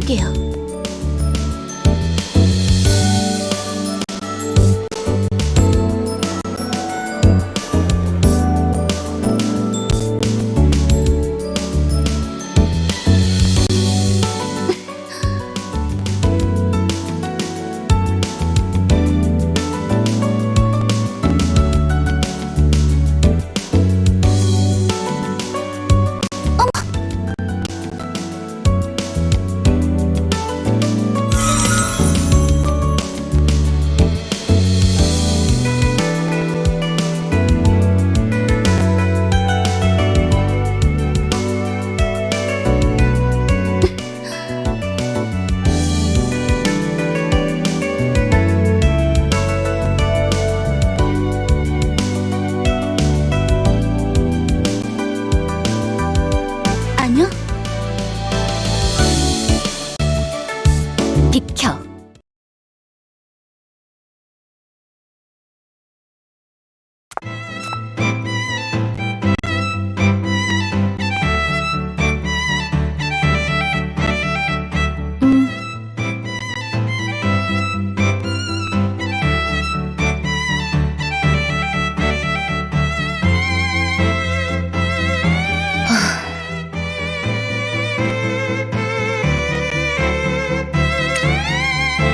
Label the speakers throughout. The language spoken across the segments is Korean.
Speaker 1: 할게요.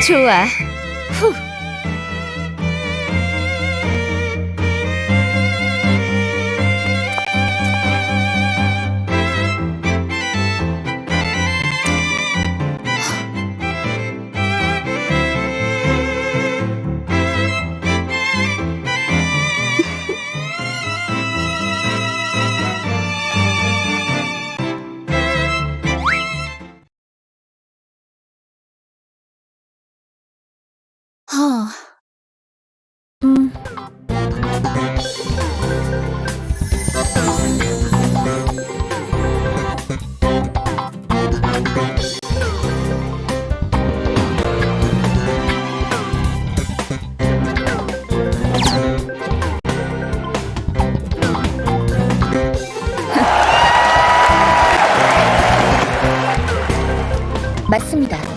Speaker 1: 初儿，哼。 하. 음. 맞습니다.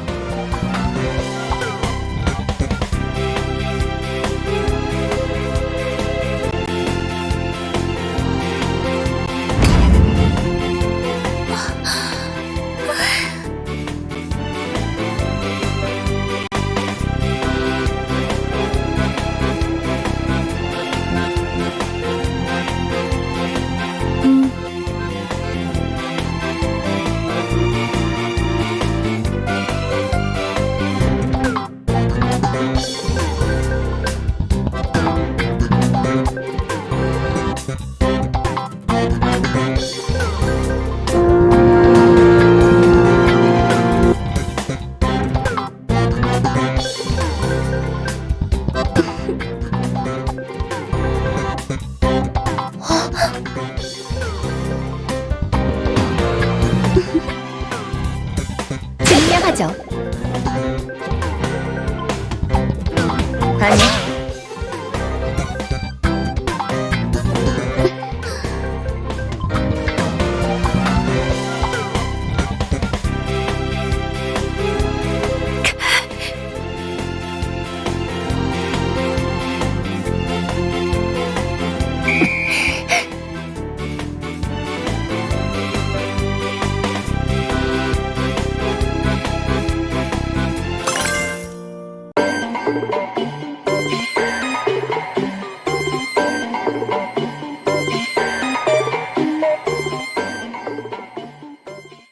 Speaker 1: 하죠. 아니,